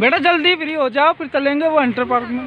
बेटा जल्दी फ्री हो जाओ फिर चलेंगे वो इंटर पार्क में।